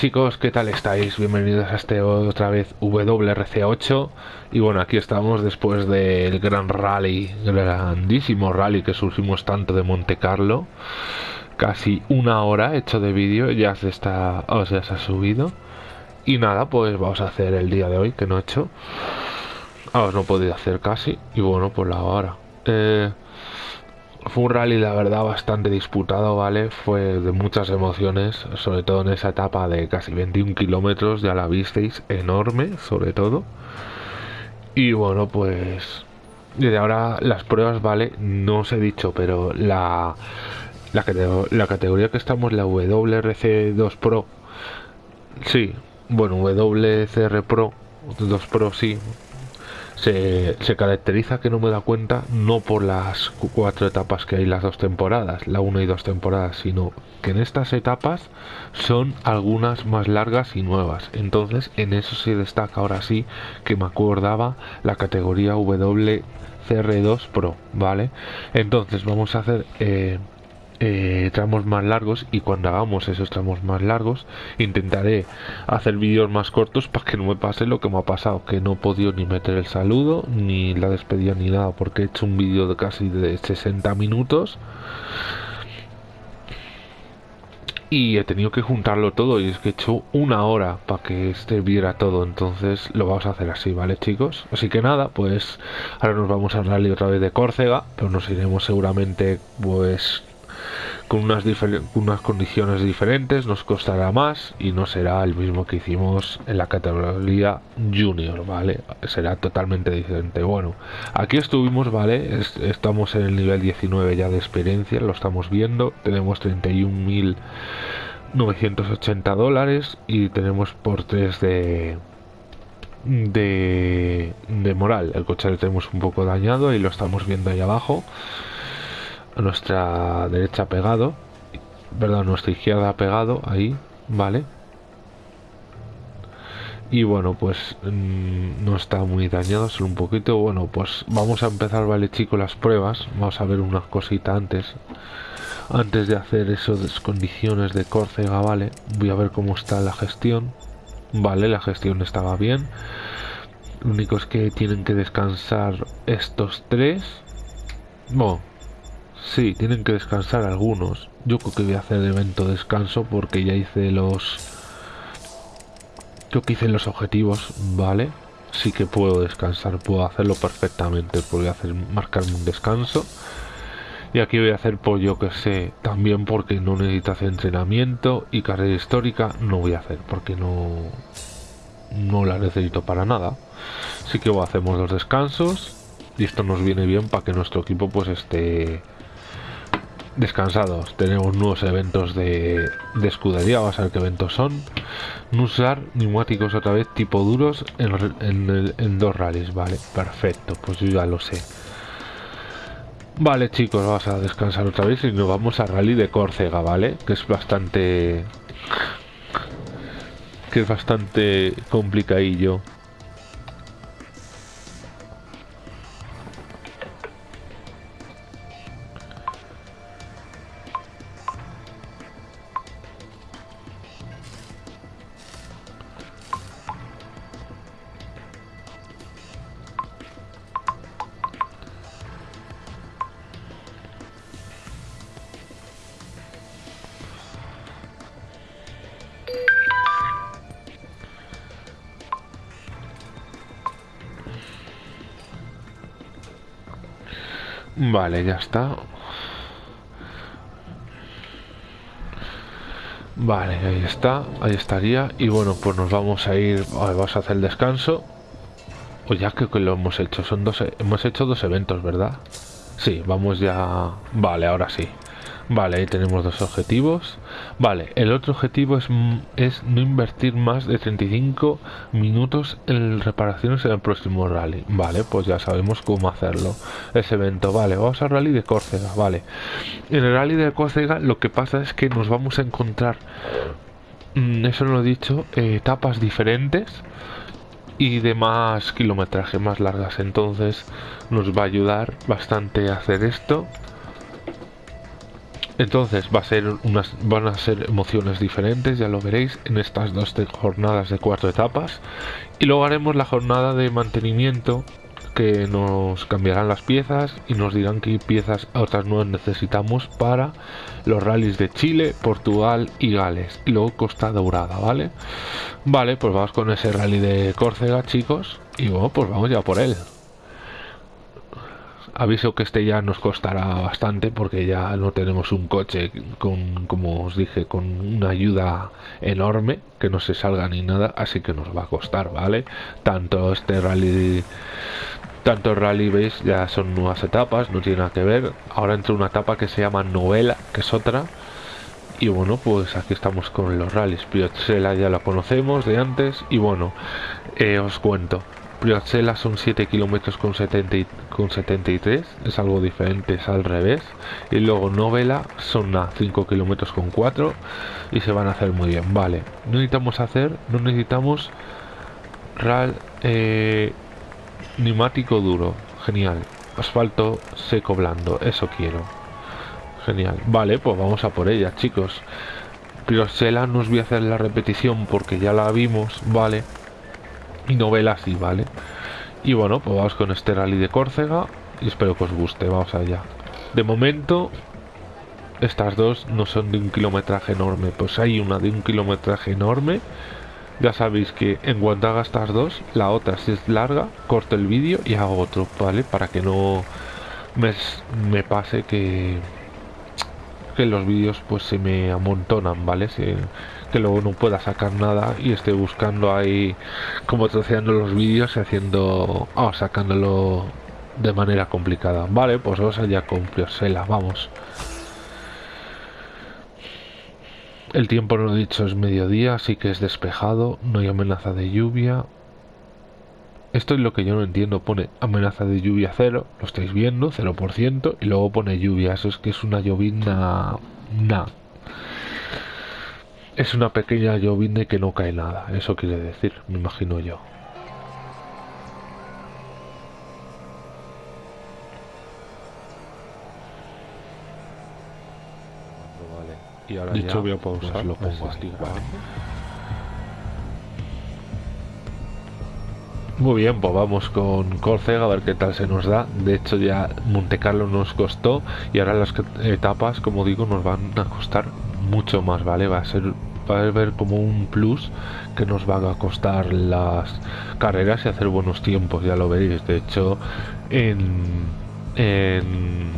Chicos, ¿qué tal estáis? Bienvenidos a este otra vez WRC8 y bueno, aquí estamos después del gran rally, grandísimo rally que surgimos tanto de Monte Carlo. Casi una hora hecho de vídeo, ya se está, o sea, se ha subido. Y nada, pues vamos a hacer el día de hoy que no he hecho. Ahora no he podido hacer casi y bueno, pues la hora. Eh, fue un rally, la verdad, bastante disputado, ¿vale? Fue de muchas emociones, sobre todo en esa etapa de casi 21 kilómetros, ya la visteis, enorme, sobre todo. Y bueno, pues... Desde ahora las pruebas, ¿vale? No os he dicho, pero la, la, la categoría que estamos, la WRC2 Pro, sí, bueno, WCR Pro, 2 Pro sí, se, caracteriza que no me da cuenta no por las cuatro etapas que hay las dos temporadas, la una y dos temporadas, sino que en estas etapas son algunas más largas y nuevas. Entonces en eso se destaca ahora sí que me acordaba la categoría WCR2 Pro, ¿vale? Entonces vamos a hacer... Eh, eh, tramos más largos y cuando hagamos esos tramos más largos intentaré hacer vídeos más cortos para que no me pase lo que me ha pasado que no he podido ni meter el saludo ni la despedida ni nada porque he hecho un vídeo de casi de 60 minutos. Y he tenido que juntarlo todo y es que he hecho una hora para que este viera todo entonces lo vamos a hacer así vale chicos así que nada pues ahora nos vamos a rally otra vez de Córcega pero nos iremos seguramente pues con unas, unas condiciones diferentes, nos costará más y no será el mismo que hicimos en la categoría junior, ¿vale? Será totalmente diferente. Bueno, aquí estuvimos, ¿vale? estamos en el nivel 19 ya de experiencia, lo estamos viendo, tenemos 31.980 dólares y tenemos por 3 de, de, de moral. El coche lo tenemos un poco dañado y lo estamos viendo ahí abajo nuestra derecha pegado, verdad, nuestra izquierda pegado, ahí, vale. Y bueno, pues mm, no está muy dañado, solo un poquito. Bueno, pues vamos a empezar, vale chicos, las pruebas. Vamos a ver unas cositas antes. Antes de hacer esas condiciones de Córcega, vale. Voy a ver cómo está la gestión. Vale, la gestión estaba bien. Lo único es que tienen que descansar estos tres. Bueno, Sí, tienen que descansar algunos. Yo creo que voy a hacer evento descanso porque ya hice los... Yo que hice los objetivos, ¿vale? Sí que puedo descansar, puedo hacerlo perfectamente. Voy a hacer, marcarme un descanso. Y aquí voy a hacer, pues yo que sé, también porque no necesito hacer entrenamiento y carrera histórica no voy a hacer porque no, no la necesito para nada. Así que hacemos los descansos y esto nos viene bien para que nuestro equipo pues esté descansados. Tenemos nuevos eventos de, escudería. Vamos a ver qué eventos son. No usar neumáticos otra vez tipo duros en, dos rallies. Vale, perfecto. Pues yo ya lo sé. Vale, chicos, vamos a descansar otra vez y nos vamos a rally de Córcega, ¿vale? Que es bastante... Que es bastante complicadillo. Vale, ya está. Vale, ahí está, ahí estaría. Y bueno, pues nos vamos a ir, vamos a hacer el descanso. O ya creo que lo hemos hecho, son dos, hemos hecho dos eventos, ¿verdad? Sí, vamos ya... Vale, ahora sí. Vale, ahí tenemos dos objetivos. Vale, el otro objetivo es, es no invertir más de 35 minutos en reparaciones en el próximo rally. Vale, pues ya sabemos cómo hacerlo. Ese evento, vale, vamos al rally de Córcega, vale. En el rally de Córcega lo que pasa es que nos vamos a encontrar, mm, eso no lo he dicho, etapas diferentes y de más kilometraje, más largas. Entonces nos va a ayudar bastante a hacer esto Entonces va a ser unas, van a ser emociones diferentes, ya lo veréis, en estas dos jornadas de cuatro etapas. Y luego haremos la jornada de mantenimiento que nos cambiarán las piezas y nos dirán qué piezas otras nuevas necesitamos para los rallies de Chile, Portugal y Gales. Y luego Costa Dorada, ¿vale? Vale, pues vamos con ese rally de Córcega, chicos. Y bueno, pues vamos ya por él. Aviso que este ya nos costará bastante porque ya no tenemos un coche con, como os dije, con una ayuda enorme que no se salga ni nada, así que nos va a costar, ¿vale? Tanto este rally tanto rally veis ya son nuevas etapas no tiene nada que ver. Ahora entra una etapa que se llama novela que es otra. Y bueno pues aquí estamos con los rallies. Priotzela ya la conocemos de antes y bueno eh, os cuento Priotzela son 7 kilómetros con, 70 con 73 es algo diferente es al revés y luego novela son a 5 kilómetros con 4 y se van a hacer muy bien vale no necesitamos hacer no necesitamos ral eh, Neumático duro, genial. Asfalto seco blando, eso quiero. Genial. Vale, pues vamos a por ella, chicos. Priosela no os voy a hacer la repetición porque ya la vimos, vale. Y novela sí, vale. Y bueno, pues vamos con este rally de Córcega y espero que os guste, vamos allá. De momento, estas dos no son de un kilometraje enorme, pues hay una de un kilometraje enorme ya sabéis que en cuanto haga estas dos, la otra si es larga, corto el vídeo y hago otro, ¿vale? Para que no me, me pase que, que los vídeos pues se me amontonan, ¿vale? Que luego no pueda sacar nada y esté buscando ahí como troceando los vídeos y haciendo... Oh, sacándolo de manera complicada. Vale, pues vamos allá con Priosela, vamos. El tiempo no he dicho es mediodía, así que es despejado, no hay amenaza de lluvia. Esto es lo que yo no entiendo, pone amenaza de lluvia cero, lo estáis viendo, 0%, y luego pone lluvia, eso es que es una llovina... Na. Es una pequeña llovina que no cae nada, eso quiere decir, me imagino yo. y ahora Dicho voy a pausar, lo pongo así, Muy bien, pues vamos con Córcega a ver qué tal se nos da. De hecho ya Monte Carlo nos costó y ahora las etapas, como digo, nos van a costar mucho más, ¿vale? Va a ser a ver como un plus que nos van a costar las carreras y hacer buenos tiempos, ya lo veréis. De hecho, en, en,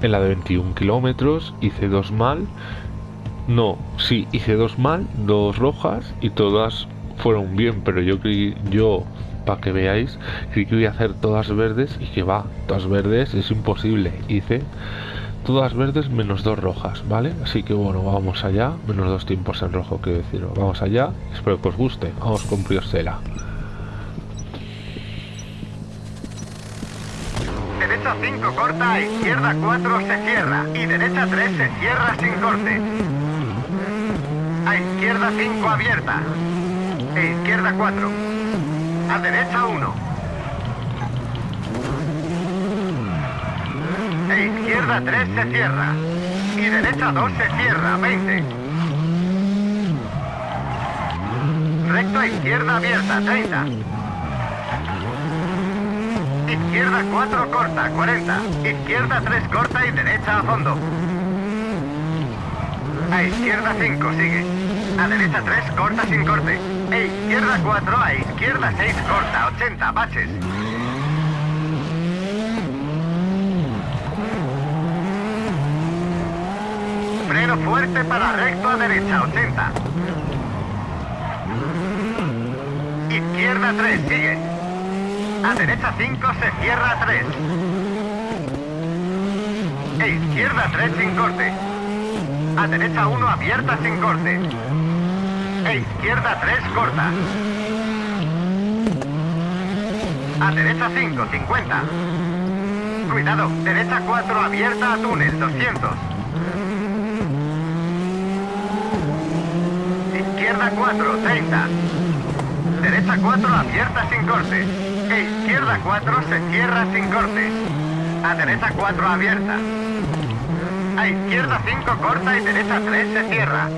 en la de 21 kilómetros hice dos mal no, sí, hice dos mal, dos rojas y todas fueron bien, pero yo creí, yo, para que veáis, creí que iba a hacer todas verdes y que va, todas verdes es imposible. Hice todas verdes menos dos rojas, ¿vale? Así que bueno, vamos allá, menos dos tiempos en rojo, quiero decir, vamos allá, espero que os guste, vamos con Priostela. Derecha 5 corta, izquierda 4 se cierra y derecha 3 se cierra sin corte. A izquierda 5 abierta. E izquierda 4. A derecha 1. E izquierda 3 se cierra. Y derecha 2 se cierra. 20. Recto izquierda abierta. 30. Izquierda 4 corta. 40. Izquierda 3 corta y derecha a fondo. A izquierda 5, sigue. A derecha 3, corta sin corte. E izquierda 4, a izquierda 6, corta, 80, baches. Freno fuerte para recto a derecha, 80. Izquierda 3, sigue. A derecha 5, se cierra 3. E izquierda 3 sin corte. A derecha 1 abierta sin corte. E izquierda 3 corta. A derecha 5, 50. Cuidado, derecha 4 abierta a túnel, 200. Izquierda 4, 30. Derecha 4 abierta sin corte. E izquierda 4 se cierra sin corte. A derecha 4 abierta. A izquierda 5 corta y derecha 3 se cierra.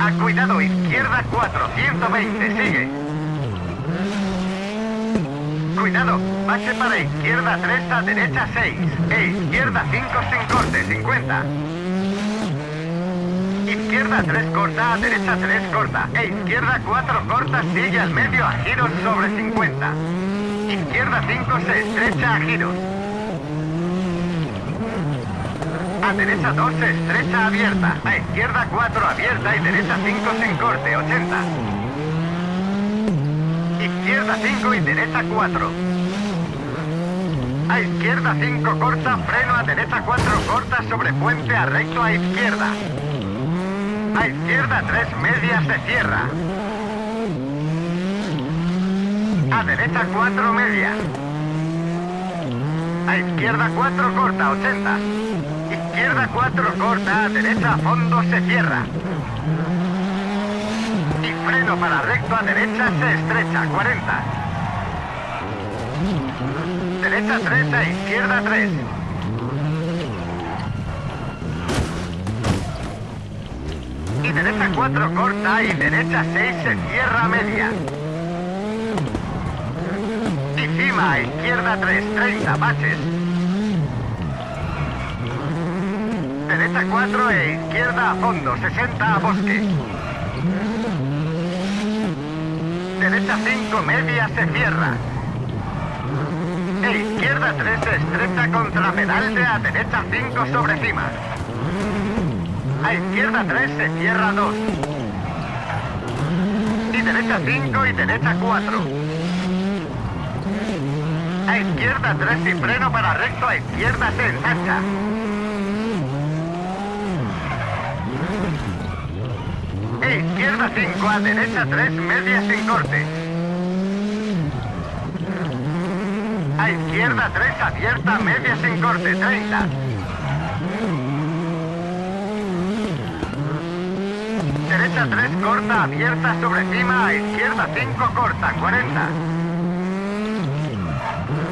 A cuidado, izquierda 4, 120, sigue. Cuidado, pase para izquierda 3 a derecha 6. E izquierda 5 sin corte, 50. Izquierda 3 corta, a derecha 3 corta. E izquierda 4 corta, sigue al medio a giros sobre 50. Izquierda 5 se estrecha a giros. A derecha 2 se estrecha abierta. A izquierda 4 abierta y derecha 5 sin corte, 80. Izquierda 5 y derecha 4. A izquierda 5 corta, freno a derecha 4 corta sobre puente a recto a izquierda. A izquierda 3 media se cierra. A derecha 4 media. A izquierda 4 corta, 80. Izquierda 4 corta, a derecha fondo se cierra. Y freno para recto a derecha se estrecha, 40. Derecha 3 a izquierda 3. Y derecha 4 corta y derecha 6 se cierra media. Y cima izquierda 3, 30 baches. Derecha 4 e izquierda a fondo, 60 a bosque. Derecha 5 media se cierra. E izquierda 3 se estrecha contra pedal de a derecha 5 sobre cima. A izquierda 3 se cierra 2. Y derecha 5 y derecha 4. A izquierda 3 y freno para recto, a izquierda se ensancha. E izquierda 5, a derecha 3, media sin corte. A izquierda 3, abierta, media sin corte, 30. Derecha 3, corta, abierta sobre cima, a izquierda 5, corta, 40.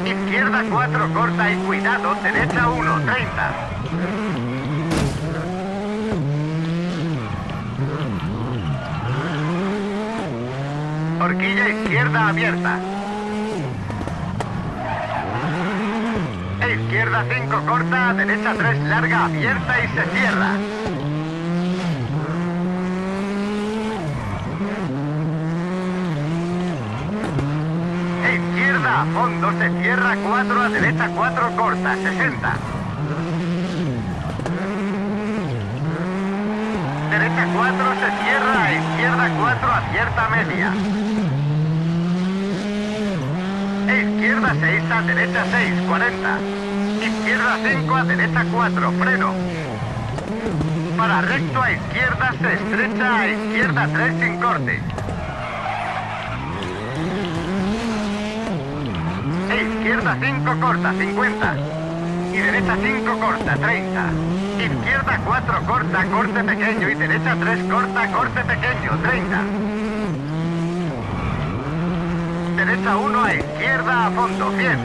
Izquierda 4, corta y cuidado, derecha 1, 30. Horquilla izquierda abierta. E izquierda 5 corta, derecha 3 larga abierta y se cierra. E izquierda a fondo se cierra 4 a derecha 4 corta, 60. Derecha 4 se cierra, a izquierda 4 abierta media. Izquierda 6 a derecha 6, 40. Izquierda 5 a derecha 4, freno. Para recto a izquierda se estrecha a izquierda 3 sin corte. E izquierda 5 corta, 50. Y derecha 5 corta, 30. Izquierda 4 corta, corte pequeño y derecha 3 corta, corte pequeño, 30. Derecha 1 a izquierda a fondo, 100.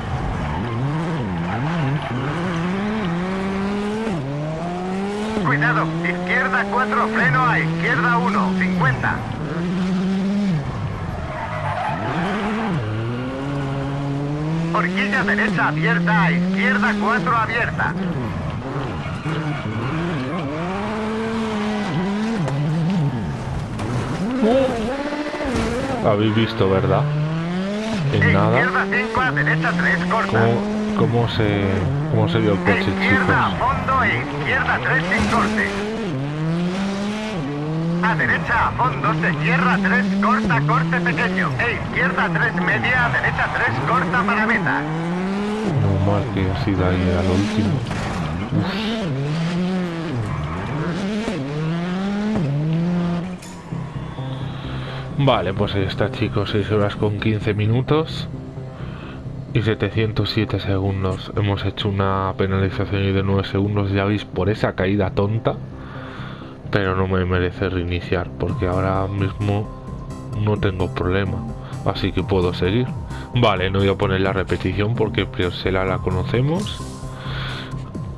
Cuidado, izquierda 4 freno a izquierda 1, 50. Horquilla derecha abierta a izquierda 4 abierta. Habéis visto, ¿verdad? En nada. Izquierda 5 a derecha 3 corta. ¿Cómo, cómo se, cómo se vio el coche, izquierda a chicos? fondo e izquierda 3 sin corte. A derecha a fondo se cierra 3 corta corte pequeño. E izquierda 3 media, derecha 3 corta para meta. No mal que ha sido ahí al último. Vale, pues ahí está chicos, 6 horas con 15 minutos y 707 segundos. Hemos hecho una penalización de 9 segundos, ya veis, por esa caída tonta. Pero no me merece reiniciar, porque ahora mismo no tengo problema. Así que puedo seguir. Vale, no voy a poner la repetición porque Priosela la conocemos.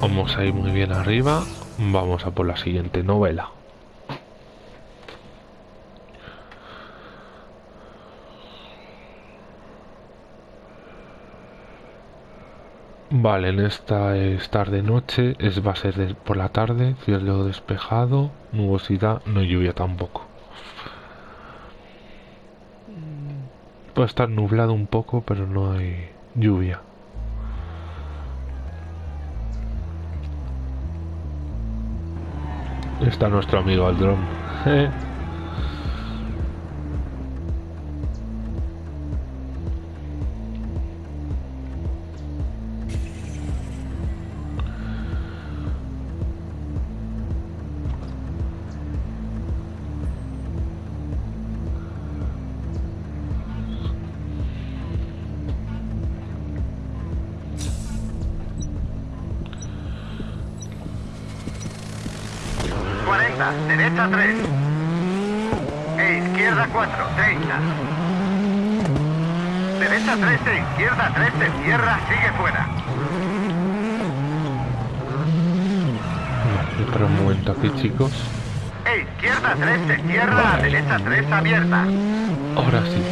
Vamos a ir muy bien arriba. Vamos a por la siguiente novela. Vale, en esta es tarde-noche, es, va a ser por la tarde, cielo despejado, nubosidad, no lluvia tampoco. Puede estar nublado un poco, pero no hay lluvia. Está nuestro amigo Aldron. 40, derecha 3. E izquierda 4, 30. Derecha 3 e izquierda 3 se cierra, sigue fuera. Espera un momento aquí, chicos. E izquierda 3 se cierra, derecha 3 abierta. Ahora sí.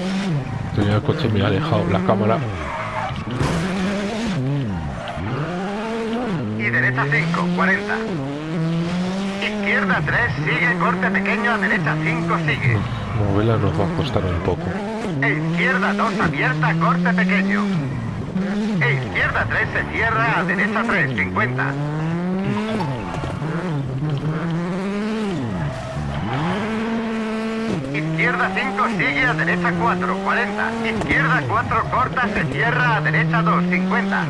Tenía el coche me ha dejado la cámara. Y derecha 5, 40. Izquierda 3, sigue, corte pequeño, a derecha 5, sigue. Novela nos va a costar un poco. E izquierda 2, abierta, corte pequeño. E izquierda 3 se cierra, a derecha 3, 50. Izquierda 5 sigue a derecha 4, 40. Izquierda 4 corta, se cierra a derecha 2, 50.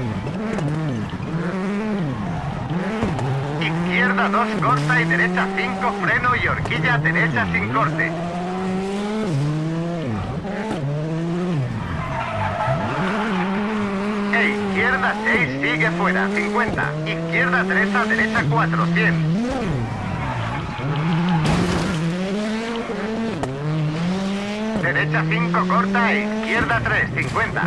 Izquierda 2 corta y derecha 5 freno y horquilla derecha sin corte. E izquierda 6 sigue fuera, 50. Izquierda 3 a derecha 4, 100. Derecha 5 corta e izquierda 3, 50.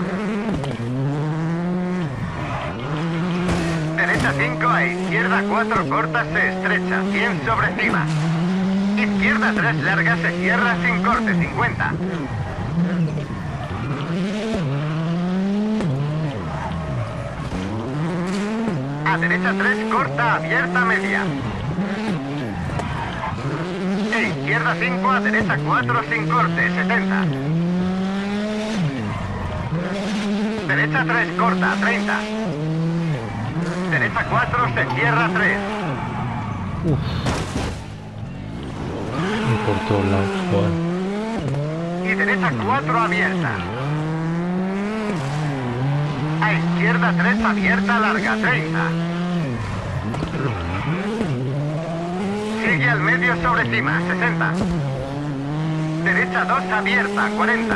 Derecha 5 a izquierda 4 corta se estrecha, 100 sobre cima. Izquierda 3 larga se cierra sin corte, 50. A derecha 3 corta abierta media. E izquierda 5 a derecha 4 sin corte, 70. Derecha 3 corta, 30. Derecha 4 se cierra 3. Y por todos lados, joder. Y derecha 4 abierta. A izquierda 3 abierta larga, 30. Sigue al medio sobre cima, 60. Derecha 2 abierta, 40.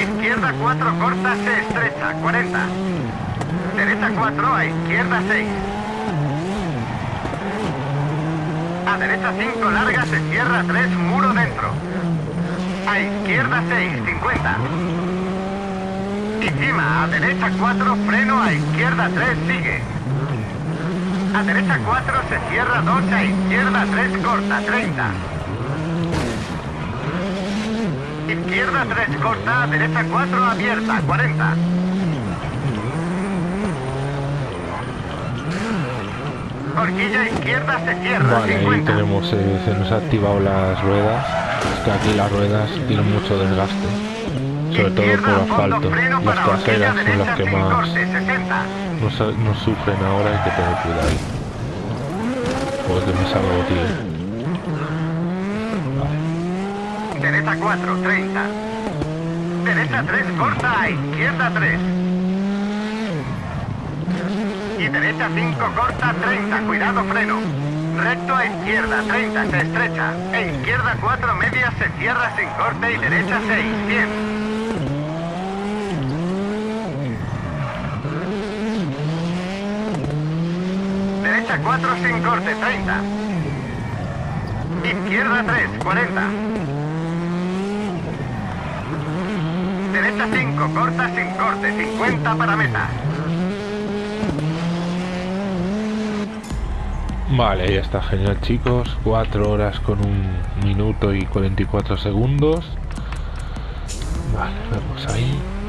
Izquierda 4 corta, se estrecha, 40. Derecha 4 a izquierda 6. A derecha 5 larga se cierra 3 muro dentro. A izquierda 6, 50. Encima, a derecha 4 freno, a izquierda 3 sigue. A derecha 4 se cierra 2, a izquierda 3 corta, 30. Izquierda 3 corta, derecha 4 abierta, 40. Horquilla izquierda se cierra, Vale, ahí 50. tenemos, eh, se nos ha activado las ruedas. Es que aquí las ruedas tienen mucho desgaste. Sobre todo por asfalto. Las traseras son las que más corte, 60. nos, nos sufren ahora, hay que tener cuidado. Porque me salgo, tío. Derecha 4, 30. Derecha 3, corta, a izquierda 3. Y derecha 5, corta, 30, cuidado, freno. Recto a izquierda, 30, se estrecha. E izquierda 4, media, se cierra sin corte y derecha 6, 100. Derecha 4 sin corte, 30. Izquierda 3, 40. Derecha 5, corta sin corte, 50 para meta. Vale, ya está genial chicos. 4 horas con un minuto y 44 segundos. Vale, vamos ahí.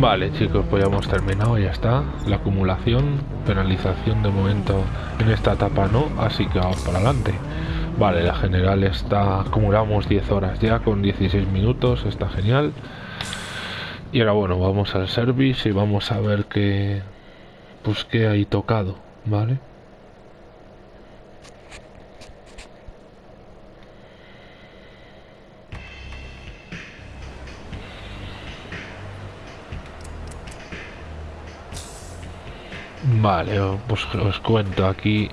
Vale chicos, pues ya hemos terminado, ya está. La acumulación, penalización de momento en esta etapa no, así que vamos para adelante. Vale, la general está, acumulamos 10 horas ya con 16 minutos, está genial. Y ahora bueno, vamos al service y vamos a ver qué, pues qué hay tocado, ¿vale? Vale, pues os cuento aquí.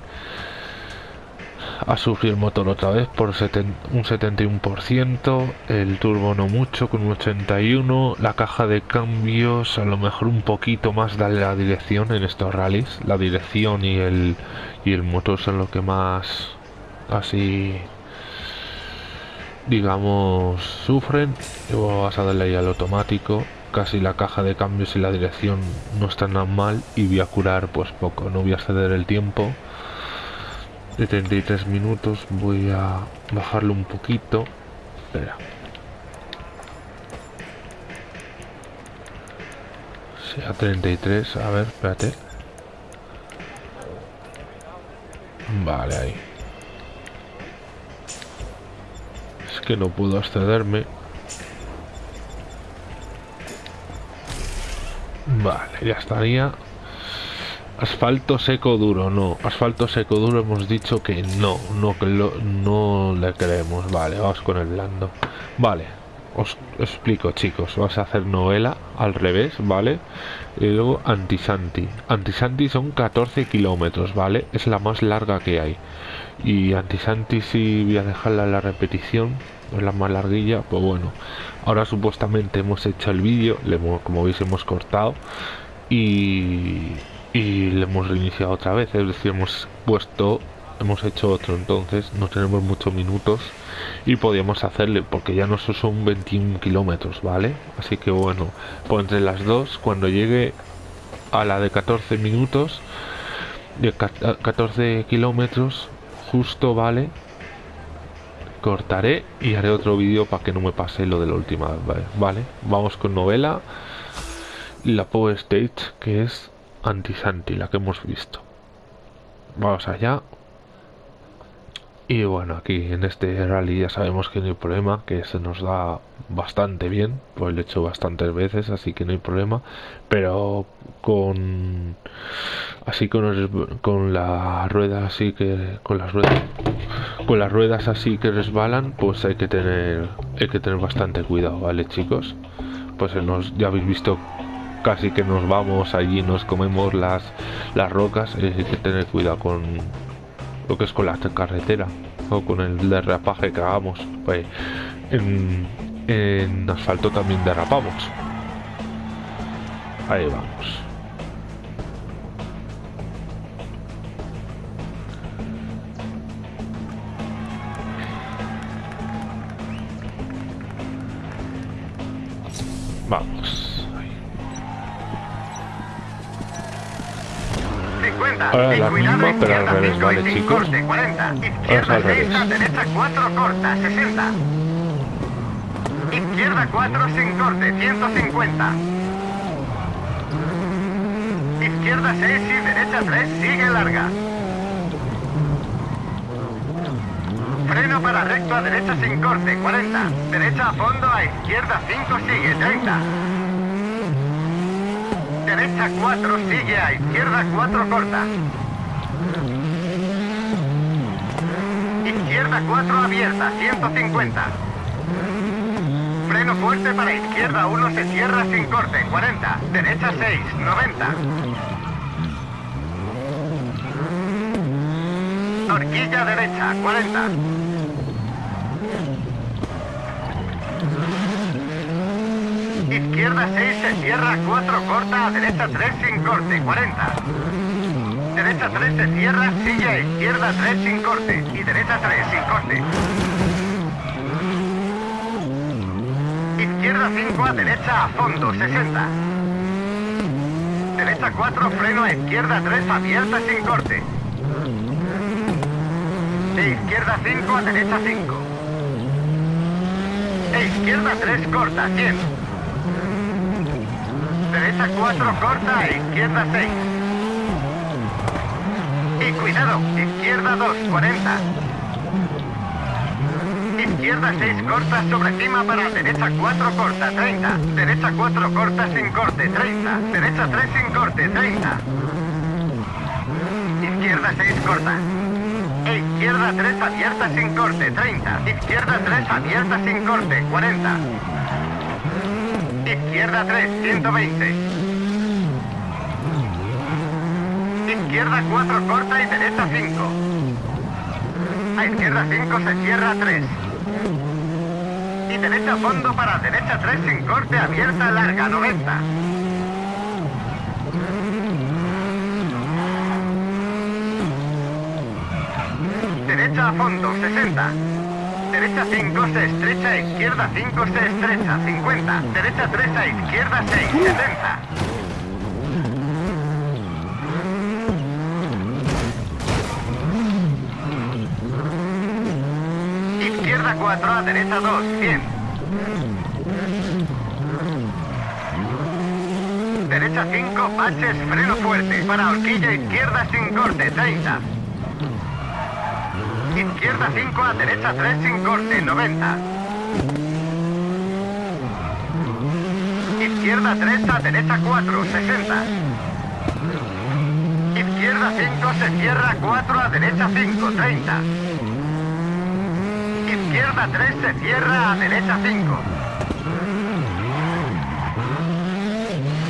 a sufrir el motor otra vez por un 71%, el turbo no mucho con un 81%, la caja de cambios a lo mejor un poquito más darle la dirección en estos rallies, la dirección y el, y el motor son lo que más así digamos sufren. Y vas a darle ahí al automático casi la caja de cambios y la dirección no están tan mal y voy a curar pues poco. No voy a ceder el tiempo de 33 minutos. Voy a bajarlo un poquito. Espera. A 33 a ver espérate. Vale ahí. Es que no puedo accederme vale ya estaría Asfalto seco duro, no. Asfalto seco duro hemos dicho que no, no, que lo, no le queremos. Vale, vamos con el blando. Vale, os explico chicos. Vas a hacer novela al revés, ¿vale? Y luego Antisanti. Antisanti son 14 kilómetros, ¿vale? Es la más larga que hay. Y Antisanti si voy a dejarla en la repetición. Es la más larguilla, pues bueno. Ahora supuestamente hemos hecho el vídeo, como veis hemos cortado. Y y le hemos reiniciado otra vez, es decir, hemos puesto, hemos hecho otro, entonces no tenemos muchos minutos y podíamos hacerle, porque ya no son 21 kilómetros, ¿vale? Así que bueno, pues entre las dos, cuando llegue a la de 14 minutos, de 14 kilómetros, justo, ¿vale? Cortaré y haré otro vídeo para que no me pase lo de la última ¿vale? ¿vale? Vamos con novela la Power Stage, que es anti-Santi, la que hemos visto. Vamos allá. Y bueno, aquí en este rally ya sabemos que no hay problema, que se nos da bastante bien, pues lo he hecho bastantes veces, así que no hay problema. Pero con así con, con la rueda así que con las ruedas con las ruedas así que resbalan, pues hay que tener hay que tener bastante cuidado, ¿vale, chicos? Pues nos, ya habéis visto casi que nos vamos allí, nos comemos las, las rocas, hay que tener cuidado con lo que es con la carretera o con el derrapaje que hagamos. Pues en, en asfalto también derrapamos. Ahí vamos. Vamos. Ahora la misma, pero al revés, ¿vale, chicos? Ahora al revés. Derecha 4 corta, 60. Izquierda 4 sin corte, 150. Izquierda 6 y derecha 3 sigue larga. Freno para recto a derecha sin corte, 40. Derecha a fondo a izquierda 5 sigue, 30 derecha 4, sigue a izquierda 4, corta. Izquierda 4, abierta, 150. Freno fuerte para izquierda 1, se cierra sin corte, 40. Derecha 6, 90. Horquilla derecha, 40. Izquierda 6 se cierra, 4 corta, derecha 3 sin corte, 40. Derecha 3 se cierra, sigue izquierda 3 sin corte y derecha 3 sin corte. Izquierda 5 a derecha a fondo, 60. Derecha 4, freno a izquierda 3 abierta sin corte. De izquierda 5 a derecha 5. E izquierda 3 corta, 100. Derecha 4 corta, izquierda 6. Y cuidado, izquierda 2, 40. Izquierda 6 corta sobre cima para derecha 4 corta, 30. Derecha 4 corta sin corte, 30. Derecha 3 sin corte, 30. Izquierda 6 corta. E izquierda 3 abierta sin corte, 30. Izquierda 3 abierta sin corte, 40. Izquierda 3, 120. Izquierda 4 corta y derecha 5. A izquierda 5 se cierra 3. Y derecha fondo para derecha 3 sin corte abierta larga 90. Derecha a fondo 60. Derecha 5 se estrecha, izquierda 5 se estrecha 50. Derecha 3 a izquierda 6, 70. Izquierda 4 a derecha 2, 100. Derecha 5, baches, freno fuerte. Para horquilla izquierda sin corte, 30. Izquierda 5 a derecha 3 sin corte, 90. Izquierda 3 a derecha 4, 60. Izquierda 5 se cierra 4 a derecha 5, 30. Izquierda 3 se cierra a derecha 5.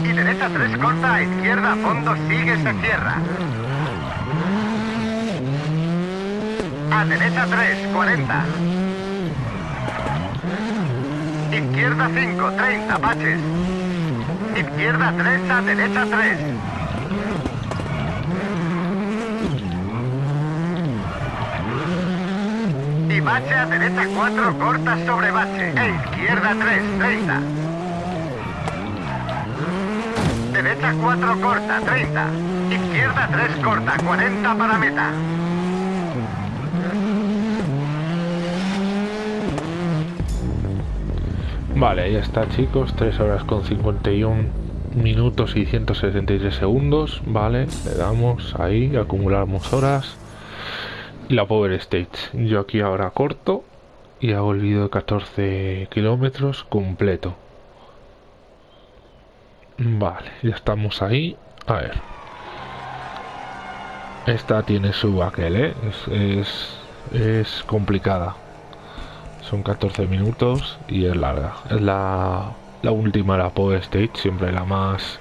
Y derecha 3 corta a izquierda fondo sigue se cierra. A derecha 3, 40. Izquierda 5, 30, baches. Izquierda 3 a derecha 3. Y bache a derecha 4, corta sobre bache. E izquierda 3, 30. Derecha 4, corta, 30. Izquierda 3, corta, 40 para meta. Vale, ya está chicos, 3 horas con 51 minutos y 163 segundos, vale, le damos ahí, acumulamos horas y la Power Stage. Yo aquí ahora corto y hago el vídeo de 14 kilómetros completo. Vale, ya estamos ahí. A ver. Esta tiene su aquel, ¿eh? Es, es complicada. Son 14 minutos y es larga. Es la, última, la Power Stage, siempre la más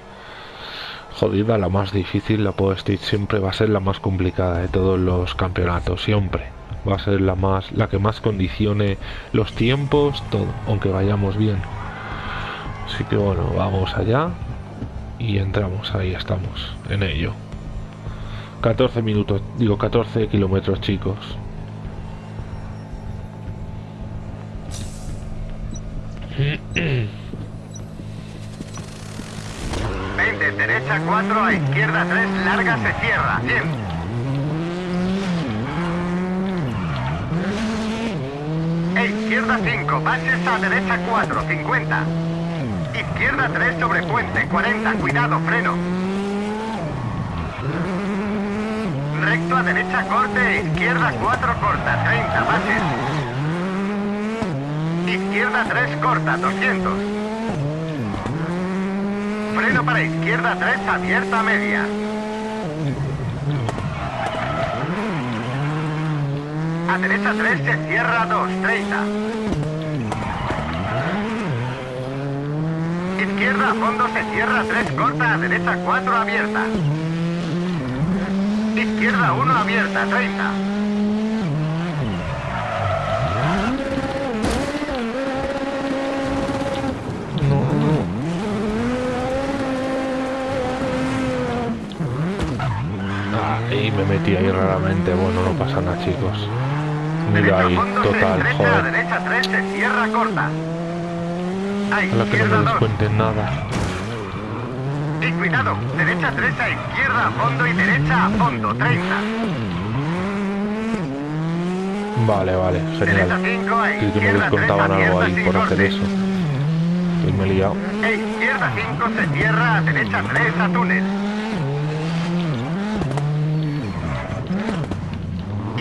jodida, la más difícil. La Power Stage siempre va a ser la más complicada de todos los campeonatos, siempre. Va a ser la más la que más condicione los tiempos, todo, aunque vayamos bien. Así que bueno, vamos allá y entramos, ahí estamos, en ello. 14 minutos, digo 14 kilómetros chicos. 20, derecha 4, a izquierda 3, larga se cierra, 100. E izquierda 5, baches a derecha 4, 50. Izquierda 3 sobre puente, 40, cuidado, freno. Recto a derecha corte, izquierda 4 corta, 30, baches. Izquierda 3 corta, 200. Freno para izquierda 3 abierta media. A derecha 3 se cierra 2, 30. Izquierda a fondo se cierra 3 corta, a derecha 4 abierta. Izquierda 1 abierta, 30. No, no. Ahí me metí ahí raramente. Bueno, no pasa nada, chicos. Mira ahí, total, joder. derecha 3 se cierra corta. A Ojalá que no me 2. descuenten nada. Y cuidado, derecha 3 a izquierda a fondo y derecha a fondo, 30. Vale, vale, genial. 5 a Sí que me izquierda 3 descontaban algo ahí por hacer eso. Y me he liado. E izquierda 5 se cierra a derecha 3 a túnel.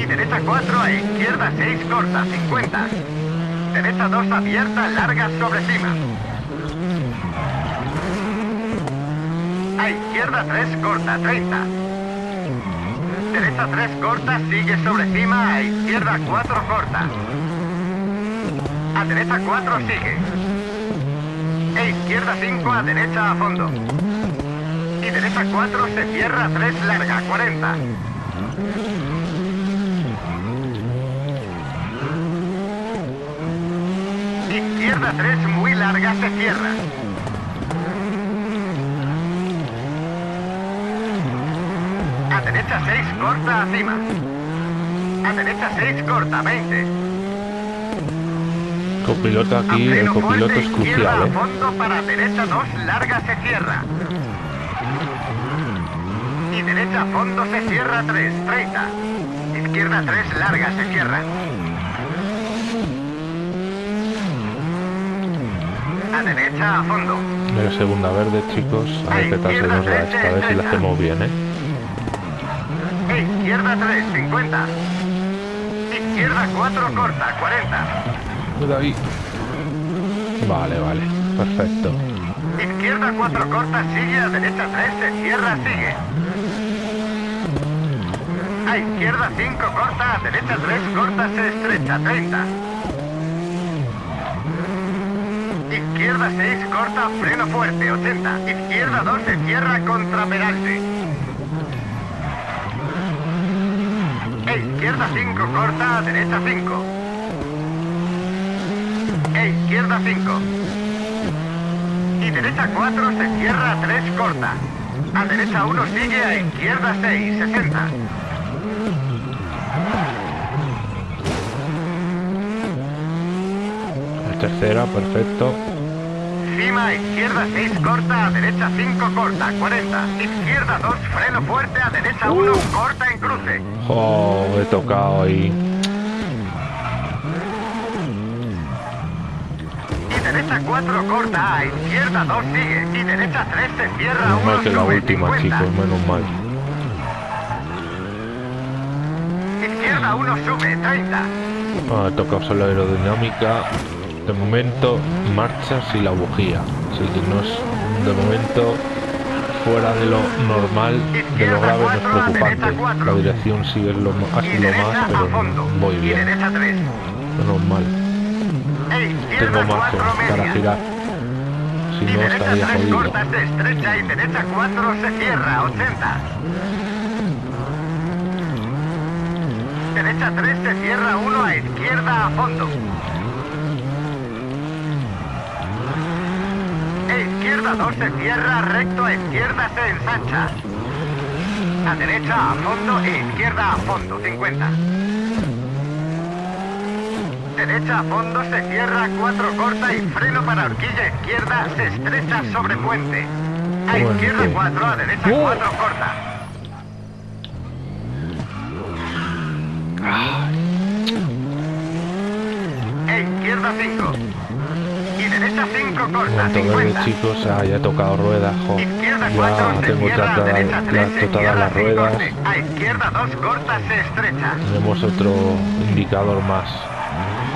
Y derecha 4 a izquierda 6 corta, 50. Derecha 2 abierta, larga sobre cima. A izquierda 3 corta, 30. Derecha 3 corta, sigue sobre cima, a izquierda 4 corta. A derecha 4 sigue. E izquierda 5 a derecha a fondo. Y derecha 4 se cierra 3 larga, 40. Izquierda 3 muy larga se cierra. A derecha 6 corta acima. A derecha 6 corta 20. Copiloto A aquí, el copiloto fuerte, es crucial, a ¿eh? fondo para derecha 2 larga se cierra. Y derecha a fondo se cierra 3, 30. Izquierda 3 larga se cierra. A derecha a fondo. Mira, segunda verde, chicos. A ver qué tal se nos da esta vez si la hacemos bien, ¿eh? E izquierda 3, 50. Izquierda 4 corta, 40. Cuidado ahí. Vale, vale. Perfecto. Izquierda 4 corta, sigue a derecha 3, se cierra, sigue. A izquierda 5 corta, a derecha 3 corta, se estrecha, 30. Izquierda 6 corta, freno fuerte, 80. Izquierda 2 se cierra contra peralte. E izquierda 5 corta, derecha 5. E izquierda 5. Y derecha 4 se cierra 3 corta. A derecha 1 sigue a izquierda 6, 60. La tercera, perfecto. Cima a izquierda 6 corta, a derecha 5 corta, 40. Izquierda 2 freno fuerte, a derecha 1 corta en cruce. Oh, he tocado ahí. Y derecha 4 corta, a izquierda 2 sigue. Y derecha 3 se cierra Menos 1 mal que la última, 50. chicos, menos mal. Izquierda 1 sube, 30. Ah, he tocado solo aerodinámica. De momento, marchas y la bujía. Así que no es, de momento, fuera de lo normal, de lo grave, no es preocupante. La dirección es lo, así lo más, pero fondo. muy Y bien. derecha 3. Menos mal. E Tengo margen 4 para girar. Si no, estaría 3 jodido. corta se estrecha y derecha 4 se cierra, 80. Derecha 3 se cierra 1 a izquierda a fondo. E izquierda 2 se cierra recto a izquierda se ensancha. A derecha a fondo e izquierda a fondo, 50. Derecha a fondo se cierra 4 corta y freno para horquilla izquierda se estrecha sobre puente. A izquierda 4, a derecha ¡Oh! 4 corta. E izquierda 5. Y derecha 5 corta, Momento verde, 50. chicos. Ah, ya he tocado ruedas, jo. Izquierda 4 Ya tengo tratadas derecha 3 las, ruedas. A izquierda 2 corta se estrecha. Tenemos otro indicador más.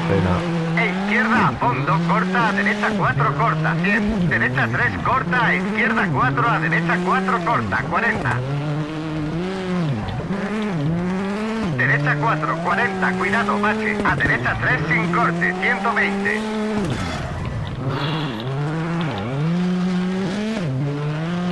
Pena. E izquierda a fondo, corta, a derecha 4, corta, 100. Derecha 3, corta, a izquierda 4, a derecha 4, corta, 40. Derecha 4, 40, cuidado, bache. A derecha 3, sin corte, 120.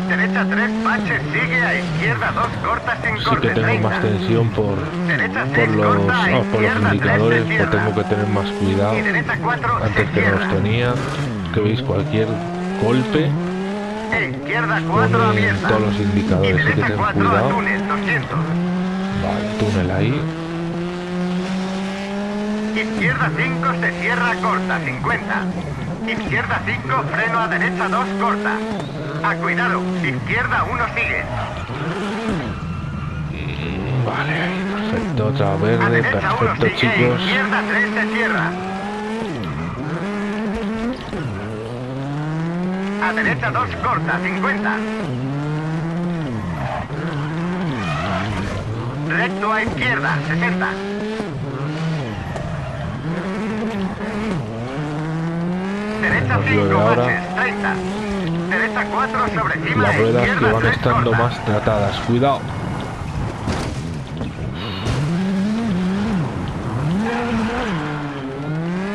Derecha 3, bache, sigue, a izquierda 2, corta, sin Sí corte, que tengo 30. más tensión por, Derecha por 6, los, ah, por los izquierda 3, indicadores, pues tengo que tener más cuidado Y derecha 4, se antes que no los tenía. Que veis cualquier golpe, izquierda 4 pone abierta. todos los indicadores, hay que tener 4 a cuidado. túnel, 200. Vale, túnel ahí. Izquierda 5 se cierra corta, 50. Izquierda 5, freno a derecha 2 corta. A cuidado, izquierda 1 sigue. Vale, perfecto. Otra verde, derecha 1 perfecto, sigue, chicos. izquierda 3 se cierra. A derecha 2 corta, 50. Recto a izquierda, 60. Derecha Nos 5 llueve ahora. baches, 30. Derecha 4 sobre cima, Las ruedas que van 3 estando más tratadas. Cuidado.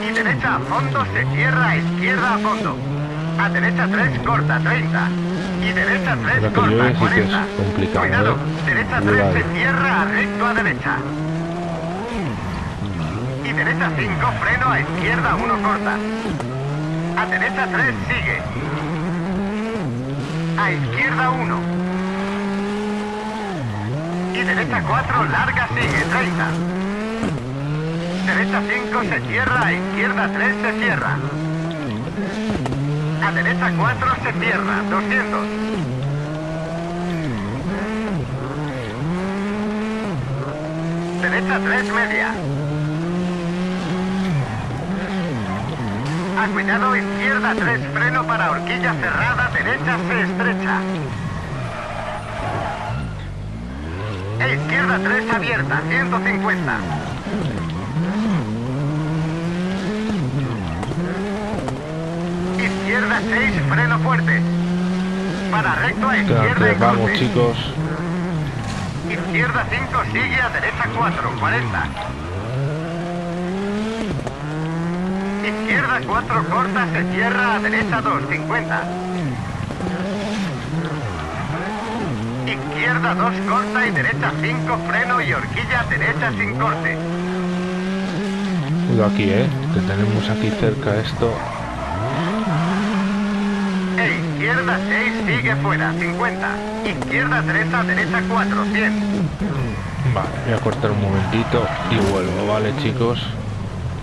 Y derecha a fondo se cierra a izquierda a fondo. A derecha 3 corta 30. Y derecha 3 Ahora que corta llueve sí que es 40. complicado, Cuidado, ¿eh? derecha 3 Cuidado. se cierra a recto a derecha. Y derecha 5 freno a izquierda 1 corta. A derecha 3, sigue. A izquierda 1. Y derecha 4, larga, sigue, 30. Derecha 5 se cierra, a izquierda 3 se cierra. A derecha 4 se cierra, 200. Derecha 3 media. A cuidado, izquierda 3 freno para horquilla cerrada, derecha se estrecha. E izquierda 3 abierta, 150. Izquierda 6, freno fuerte. Para recto a izquierda y vamos chicos. Izquierda 5, sigue a derecha 4, 40. Izquierda 4, corta, se cierra a derecha 2, 50. Izquierda 2, corta y derecha 5, freno y horquilla derecha sin corte. Cuidado aquí, eh. Que tenemos aquí cerca esto. E izquierda 6, sigue fuera, 50. Izquierda 3, a derecha 4, 100. Vale, voy a cortar un momentito y vuelvo, ¿vale chicos?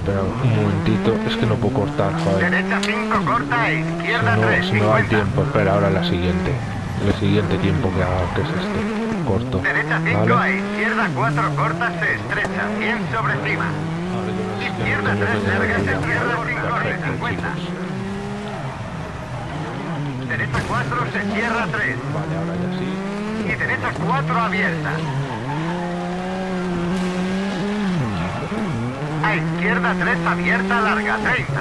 Espera un momentito, es que no puedo cortar, joder. Derecha 5, corta, e Si izquierda no, 3, se me va el 50. tiempo, espera, ahora la siguiente. El siguiente tiempo que haga, que es este. Corto. Derecha 5 a ¿Vale? izquierda 4 corta se estrecha, 100 sobre cima. Izquierda 3 larga se cierra sin corte, 50. Derecha 4 se cierra 3 Vale, ahora ya sí. y derecha 4 abierta. A izquierda 3 abierta larga, 30.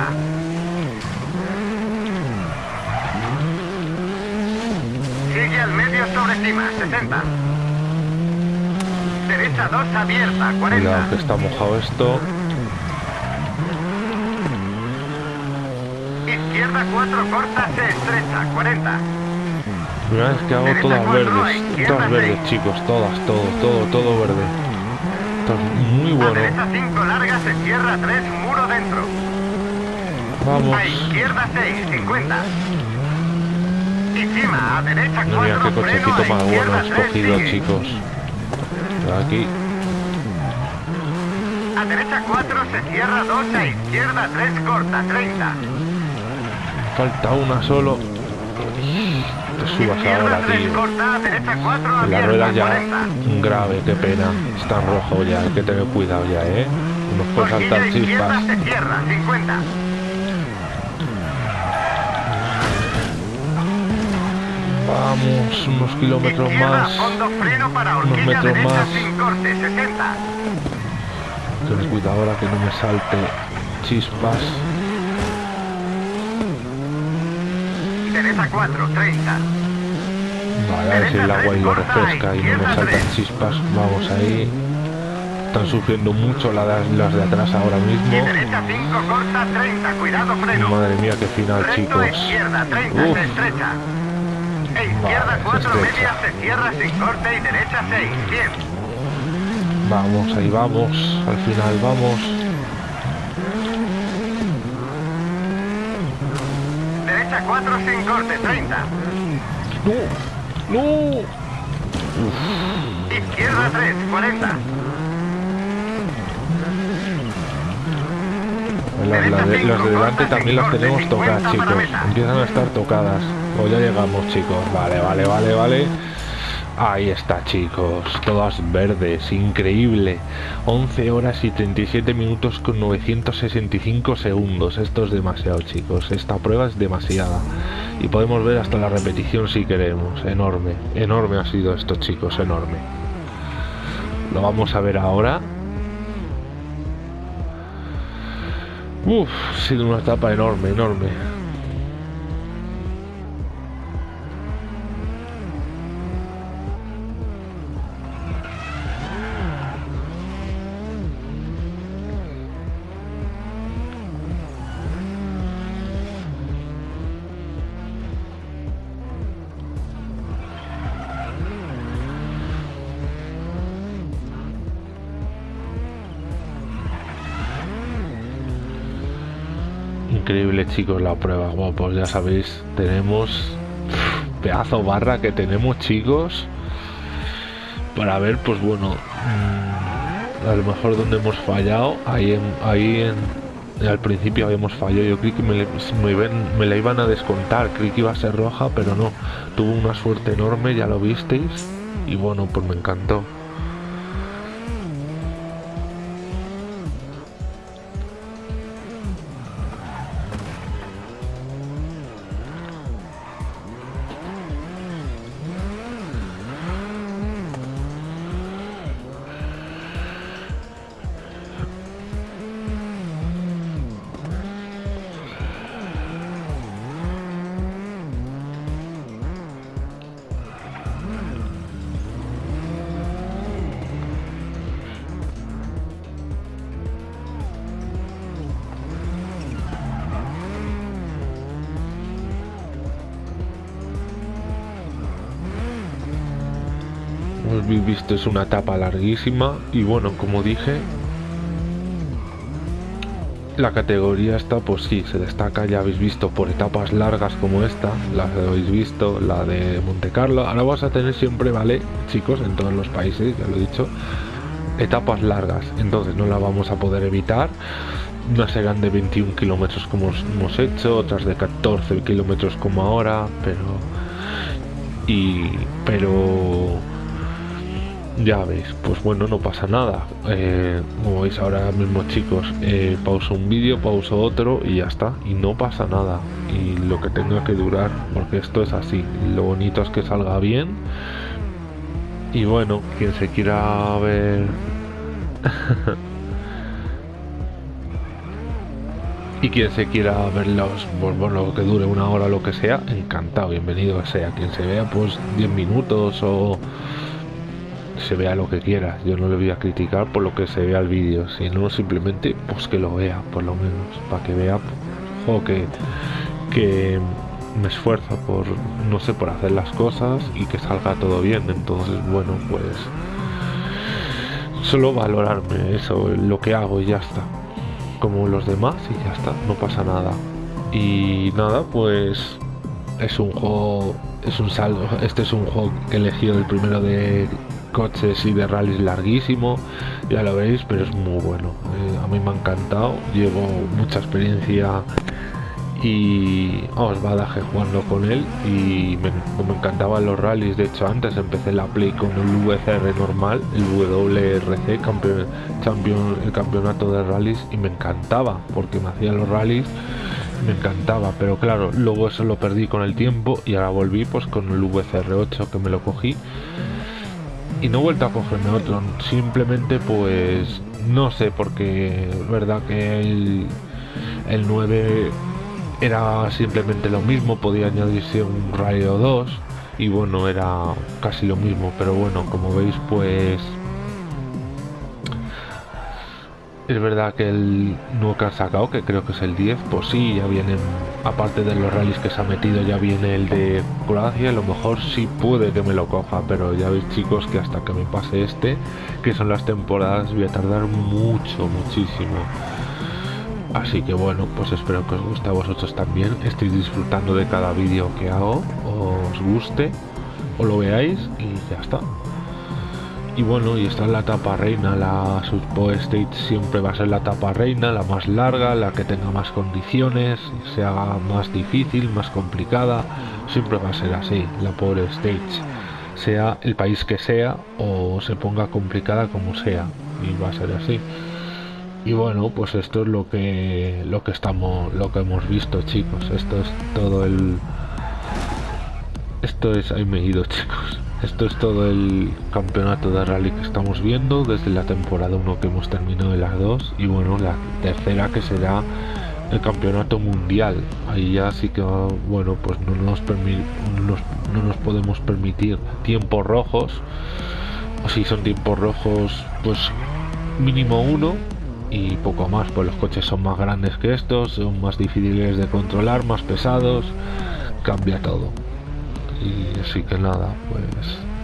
Sigue al medio sobre cima, 60. Derecha 2 abierta, 40. Cuidado que está mojado esto. Izquierda 4 corta, se estrecha, 40. Primera vez que hago todas verdes. Todas verdes, chicos. Todas, todo, todo, todo verde. Esto es muy A bueno. derecha 5 larga, se cierra 3, muro dentro. Vamos. A izquierda 6, 50. Y cima, a derecha 4, Mira qué cochecito a más bueno izquierda he 3, escogido, sigue. chicos. Aquí. A derecha 4 se cierra 2, a izquierda 3 corta, 30. Falta una solo. Subas ahora, 3 tío. corta, a derecha 4 La rueda ya 40. grave, qué pena. Está en rojo ya, hay que tener cuidado ya, ¿eh? Nos puede saltar chispas. se cierra, 50. Vamos, unos kilómetros más. fondo, freno para horquilla metros más. sin corte, 60. Ten cuidado ahora que no me salte chispas. Derecha 4, 30. Vale, a ver si el agua ahí lo refresca y no me saltan chispas. Vamos ahí. Están sufriendo mucho las de atrás ahora mismo. derecha 5, corta 30, cuidado freno. Madre mía, qué final, chicos. izquierda 30, Uf. se estrecha. Izquierda Vale, se 4 estrecha. media se cierra sin corte y derecha 6, 100. Vamos, ahí vamos. Al final vamos. Derecha 4 sin corte, 30. ¡No! ¡No! Izquierda 3, 40. Las, las de, las de delante también las tenemos tocadas, chicos. Empiezan a estar tocadas. O ya llegamos, chicos. Vale, vale, vale, vale. Ahí está, chicos. Todas verdes. Increíble. 11 horas y 37 minutos con 965 segundos. Esto es demasiado, chicos. Esta prueba es demasiada. Y podemos ver hasta la repetición si queremos. Enorme. Enorme ha sido esto, chicos. Enorme. Lo vamos a ver ahora. Uf, ha sido una etapa enorme, enorme. Increíble chicos la prueba, bueno, pues ya sabéis, tenemos pedazo barra que tenemos chicos para ver pues bueno mm, a lo mejor donde hemos fallado. Ahí en, ahí en, al principio habíamos fallado. Yo creí que me, me, la iban a descontar. Creí que iba a ser roja pero no. Tuvo una suerte enorme ya lo visteis. Y bueno pues me encantó visto es una etapa larguísima y bueno como dije la categoría esta pues sí se destaca ya habéis visto por etapas largas como esta la habéis visto la de Monte Carlo. Ahora vas a tener siempre vale chicos en todos los países ya lo he dicho etapas largas. Entonces no la vamos a poder evitar. Unas serán de 21 kilómetros como hemos hecho otras de 14 kilómetros como ahora pero y pero ya veis, pues bueno, no pasa nada. Eh, como veis ahora mismo chicos, eh, pauso un vídeo, pauso otro y ya está. Y no pasa nada. Y lo que tenga que durar, porque esto es así. Lo bonito es que salga bien. Y bueno, quien se quiera ver... y quien se quiera ver los, pues, bueno, lo que dure una hora lo que sea, encantado, bienvenido sea. Quien se vea pues 10 minutos o se vea lo que quiera. Yo no le voy a criticar por lo que se vea el vídeo, sino simplemente pues que lo vea, por lo menos, para que vea o que, que me esfuerzo por, no sé, por hacer las cosas y que salga todo bien. Entonces, bueno, pues solo valorarme eso, lo que hago y ya está. Como los demás y ya está, no pasa nada. Y nada, pues es un juego, es un saldo. Este es un juego que elegido el primero de coches y de rallies larguísimo, ya lo veis, pero es muy bueno. Eh, a mí me ha encantado, llevo mucha experiencia y os badaje jugando con él y me, me, encantaban los rallies. De hecho antes empecé la play con el VCR normal el WRC campeón, champion, el campeonato de rallies y me encantaba porque me hacía los rallies me encantaba. Pero claro luego eso lo perdí con el tiempo y ahora volví pues con el VCR 8 que me lo cogí y no he vuelto a cogerme otro, simplemente pues no sé, porque es verdad que el, el 9 era simplemente lo mismo, podía añadirse un rayo 2 y bueno, era casi lo mismo, pero bueno, como veis pues es verdad que el nuevo que han sacado, que creo que es el 10, pues sí, ya vienen, aparte de los rallies que se ha metido, ya viene el de Croacia, a lo mejor sí puede que me lo coja, pero ya veis chicos que hasta que me pase este, que son las temporadas, voy a tardar mucho, muchísimo. Así que bueno, pues espero que os guste a vosotros también, estéis disfrutando de cada vídeo que hago, os guste, o lo veáis y ya está. Y bueno, y esta es la etapa reina, la Super State siempre va a ser la etapa reina, la más larga, la que tenga más condiciones, se haga más difícil, más complicada, siempre va a ser así, la Power Stage, sea el país que sea o se ponga complicada como sea, y va a ser así. Y bueno, pues esto es lo que lo que estamos lo que hemos visto, chicos. Esto es todo el esto es ahí me he ido, chicos. Esto es todo el campeonato de rally que estamos viendo desde la temporada 1 que hemos terminado en las dos y bueno, la tercera que será el campeonato mundial. Ahí ya sí que, bueno, pues no nos, no nos podemos permitir tiempos rojos. O si son tiempos rojos, pues mínimo uno y poco más, pues los coches son más grandes que estos, son más difíciles de controlar, más pesados, cambia todo y así que nada pues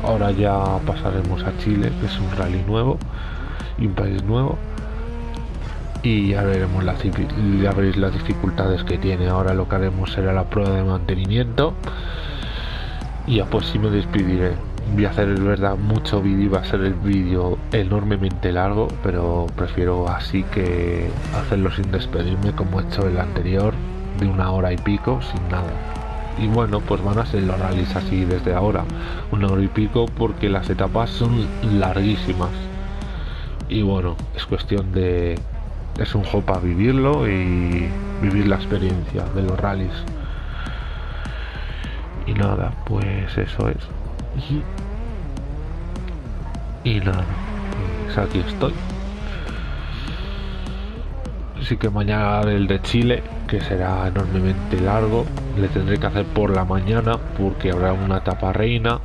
ahora ya pasaremos a Chile que es un rally nuevo y un país nuevo y ya veremos las, ya veréis las dificultades que tiene. Ahora lo que haremos será la prueba de mantenimiento y ya pues sí me despediré. Voy a hacer el verdad mucho vídeo, va a ser el vídeo enormemente largo, pero prefiero así que hacerlo sin despedirme como he hecho el anterior, de una hora y pico, sin nada. Y bueno, pues van a ser los rallies así desde ahora, una hora y pico, porque las etapas son larguísimas. Y bueno, es cuestión de es un juego para vivirlo y vivir la experiencia de los rallies. Y nada, pues eso es. Y nada, pues aquí estoy. Así que mañana el de Chile, que será enormemente largo, le tendré que hacer por la mañana porque habrá una etapa reina.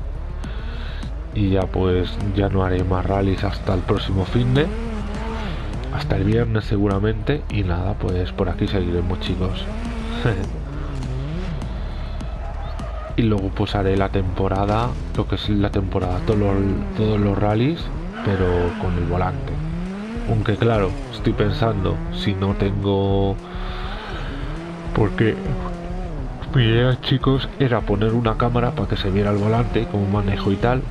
Y ya pues ya no haré más rallies hasta el próximo fin de hasta el viernes seguramente y nada pues por aquí seguiremos chicos y luego pues haré la temporada lo que es la temporada todos los, todos los rallies pero con el volante aunque claro estoy pensando si no tengo porque mi idea chicos era poner una cámara para que se viera el volante como manejo y tal.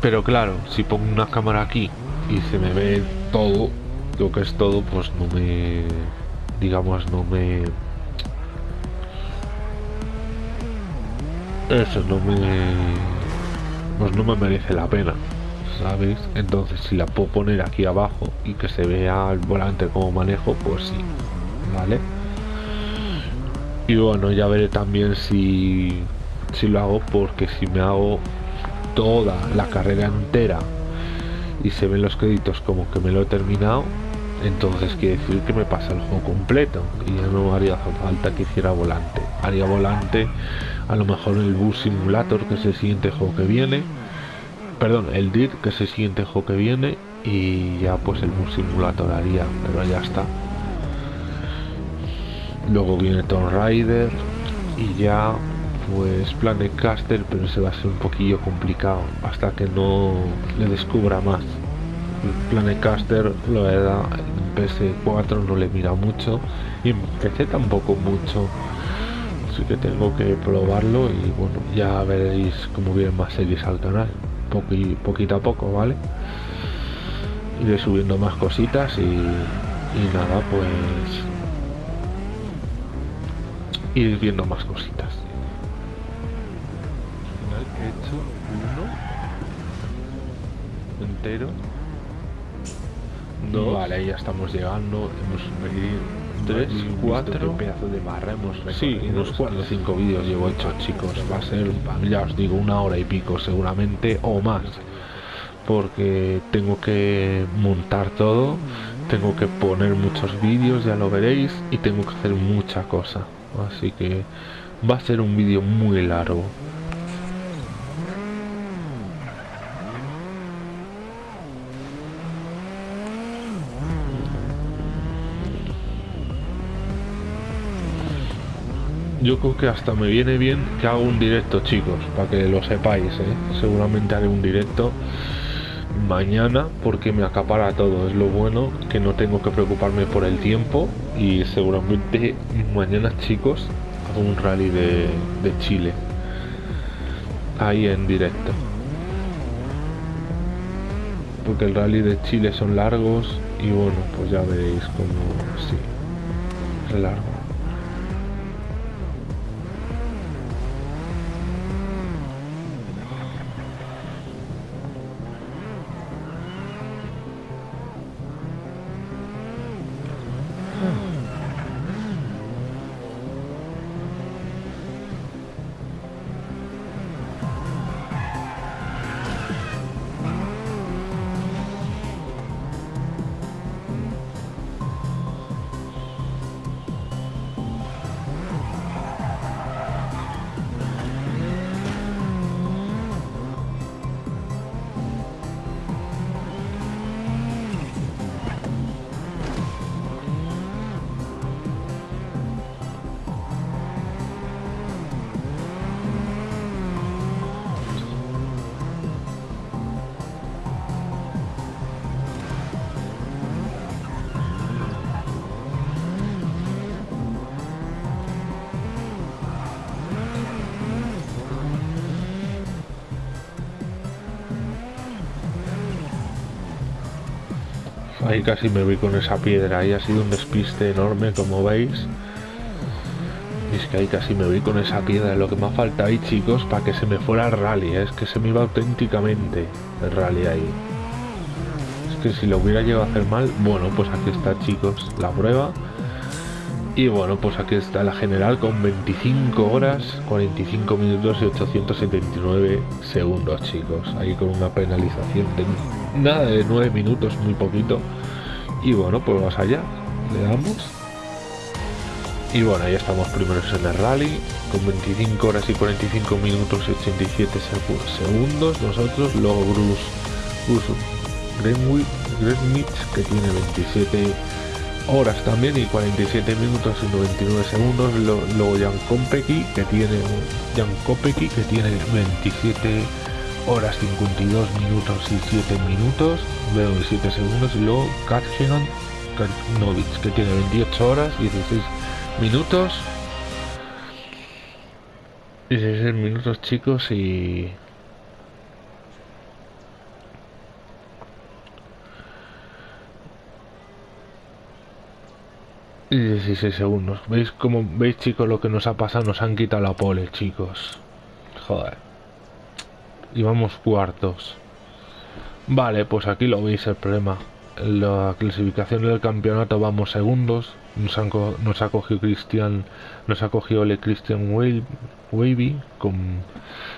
Pero claro si pongo una cámara aquí y se me ve todo, lo que es todo, pues no me, digamos, no me... Eso no me... Pues no me merece la pena, Entonces si la puedo poner aquí abajo y que se vea el volante como manejo, pues sí, ¿vale? Y bueno, ya veré también si, si lo hago porque si me hago toda la carrera entera y se ven los créditos como que me lo he terminado, entonces quiere decir que me pasa el juego completo y ya no haría falta que hiciera volante. Haría volante a lo mejor el Bus Simulator, que es el siguiente juego que viene. Perdón, el DIR, que es el siguiente juego que viene. Y ya pues el Bus Simulator haría, pero ya está. Luego viene Tomb Raider y ya pues Planet Caster, pero se va a ser un poquillo complicado hasta que no le descubra más. Planet Caster lo da en PS4 no le mira mucho y en PC tampoco mucho. Así que tengo que probarlo y bueno, ya veréis cómo vienen más series al canal. Poqui, poquito a poco, ¿vale? Iré subiendo más cositas y, y nada, pues ir viendo más cositas. entero. no Vale, ya estamos llegando. Hemos 3, 4 pedazo de barra. Hemos sí, unos 4 o 5 vídeos llevo hecho, chicos. Va a ser, ya os digo, una hora y pico seguramente o más. Porque tengo que montar todo, tengo que poner muchos vídeos, ya lo veréis, y tengo que hacer mucha cosa. Así que va a ser un vídeo muy largo. Yo creo que hasta me viene bien que haga un directo, chicos, para que lo sepáis, ¿eh? Seguramente haré un directo mañana porque me acapara todo. Es lo bueno que no tengo que preocuparme por el tiempo y seguramente mañana, chicos, hago un rally de, de Chile. Ahí en directo. Porque el rally de Chile son largos y bueno, pues ya veréis como sí, es largo. Ahí casi me voy con esa piedra. Ahí ha sido un despiste enorme, como veis. Y es que ahí casi me voy con esa piedra. Lo que me ha faltado ahí, chicos, para que se me fuera el rally. ¿eh? Es que se me iba auténticamente el rally ahí. Es que si lo hubiera llegado a hacer mal, bueno, pues aquí está, chicos, la prueba. Y bueno, pues aquí está la general con 25 horas, 45 minutos y 879 segundos, chicos. Ahí con una penalización de nada de 9 minutos, muy poquito. Y bueno, pues vamos allá. Le damos. Y bueno, ahí estamos primeros en el rally, con 25 horas y 45 minutos y 87 segundos nosotros. Luego Bruce, Bruce Greenwich, que tiene 27 horas también y 47 minutos y 99 segundos. Luego Jan Kopecki que tiene Jan Kopecki que tiene 27 horas 52 minutos y 7 minutos, 7 segundos. Y luego Katsian Karnovic que tiene 28 horas y 16 minutos. 16 minutos chicos y y 16 segundos. ¿Veis como veis chicos lo que nos ha pasado? Nos han quitado la pole, chicos. Joder. Y vamos cuartos. Vale, pues aquí lo veis el problema. La clasificación del campeonato vamos segundos. Nos, nos ha cogido Cristian, nos ha cogido el Christian Wavy, con,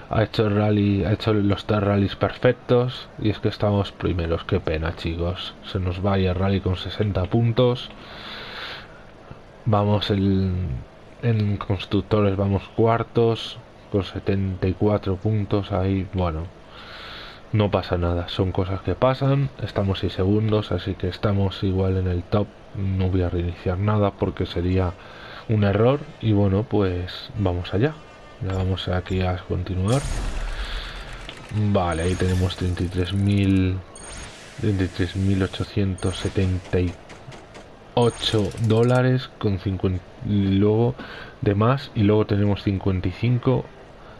ha hecho el rally, ha hecho los tres rallies perfectos y es que estamos primeros. Qué pena, chicos. Se nos vaya el rally con 60 puntos. Vamos en constructores, vamos cuartos con 74 puntos. Ahí, bueno, no pasa nada. Son cosas que pasan. Estamos 6 segundos, así que estamos igual en el top. No voy a reiniciar nada porque sería un error. Y bueno, pues vamos allá. Ya vamos aquí a continuar. Vale, ahí tenemos 33.000 33.874 8 dólares con 50 luego de más y luego tenemos 55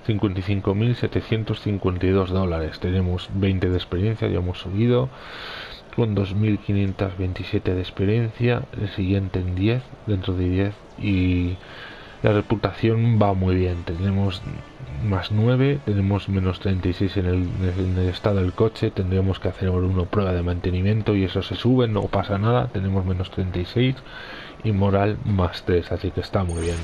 55.752 dólares tenemos 20 de experiencia ya hemos subido con 2.527 de experiencia el siguiente en 10 dentro de 10 y la reputación va muy bien tenemos más 9, tenemos menos 36 en el, en el, estado del coche, tendremos que hacer una prueba de mantenimiento y eso se sube, no pasa nada, tenemos menos 36 y moral más 3, así que está muy bien.